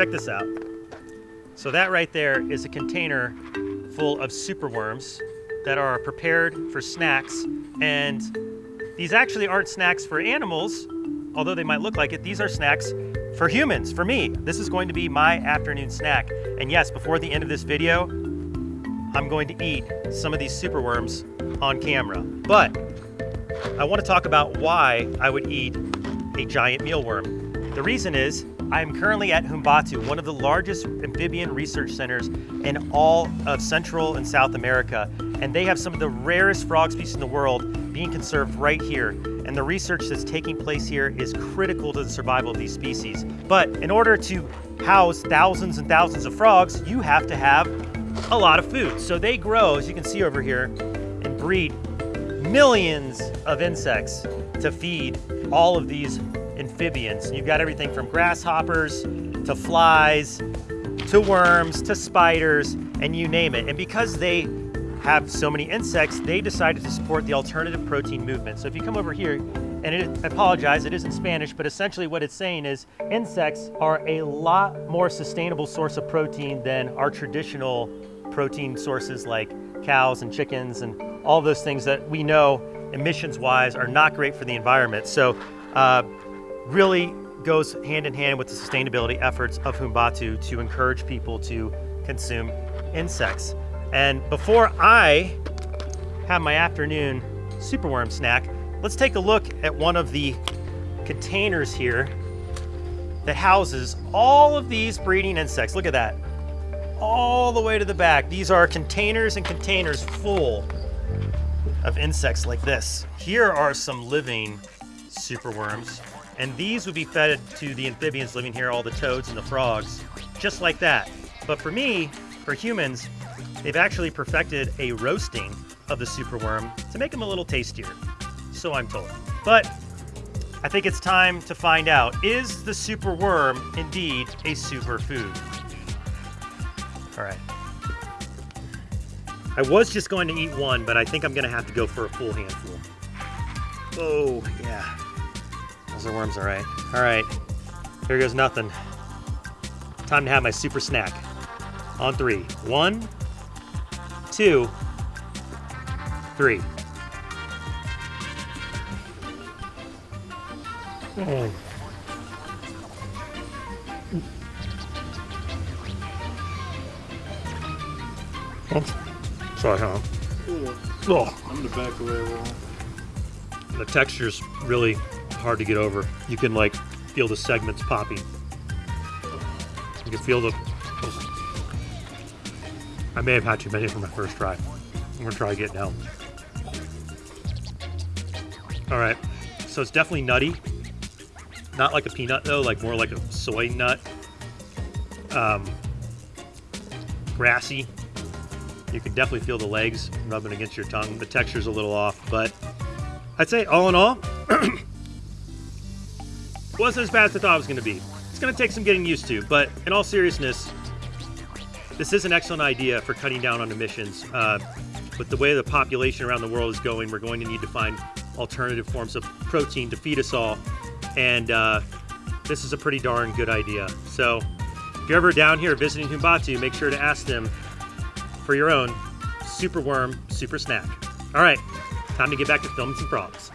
check this out. So that right there is a container full of superworms that are prepared for snacks. And these actually aren't snacks for animals, although they might look like it. These are snacks for humans, for me. This is going to be my afternoon snack. And yes, before the end of this video, I'm going to eat some of these superworms on camera. But I want to talk about why I would eat a giant mealworm. The reason is I'm currently at Jambatu, one of the largest amphibian research centers in all of Central and South America. And they have some of the rarest frog species in the world being conserved right here. And the research that's taking place here is critical to the survival of these species. But in order to house thousands and thousands of frogs, you have to have a lot of food. So they grow, as you can see over here, and breed millions of insects to feed all of these amphibians. You've got everything from grasshoppers to flies to worms to spiders and you name it. And because they have so many insects, they decided to support the alternative protein movement. So if you come over here, and it, I apologize, it is in Spanish, but essentially what it's saying is insects are a lot more sustainable source of protein than our traditional protein sources like cows and chickens and all those things that we know emissions wise are not great for the environment. So uh, really goes hand in hand with the sustainability efforts of Jambatu to encourage people to consume insects. And before I have my afternoon superworm snack, let's take a look at one of the containers here that houses all of these breeding insects. Look at that all the way to the back. These are containers and containers full of insects like this. Here are some living superworms, and these would be fed to the amphibians living here, all the toads and the frogs, just like that. But for me, for humans, they've actually perfected a roasting of the superworm to make them a little tastier. So I'm told. But I think it's time to find out, is the superworm indeed a superfood? All right. I was just going to eat one, but I think I'm gonna have to go for a full handful. Oh, yeah. Those are worms, all right. All right, here goes nothing. Time to have my super snack. On three. One, two, three. Oh. Sorry, huh? Oh. I'm the back away wall. The texture's really hard to get over. You can like feel the segments popping. You can feel the. I may have had too many for my first try. I'm gonna try again now. All right, so it's definitely nutty. Not like a peanut though, like more like a soy nut. Um, grassy, you can definitely feel the legs rubbing against your tongue. The texture's a little off, but I'd say all in all, wasn't as bad as I thought it was going to be. It's going to take some getting used to, but in all seriousness, this is an excellent idea for cutting down on emissions. Uh, with the way the population around the world is going, we're going to need to find alternative forms of protein to feed us all. And uh, this is a pretty darn good idea. So if you're ever down here visiting Jambatu, make sure to ask them for your own super worm super snack. All right, time to get back to filming some frogs.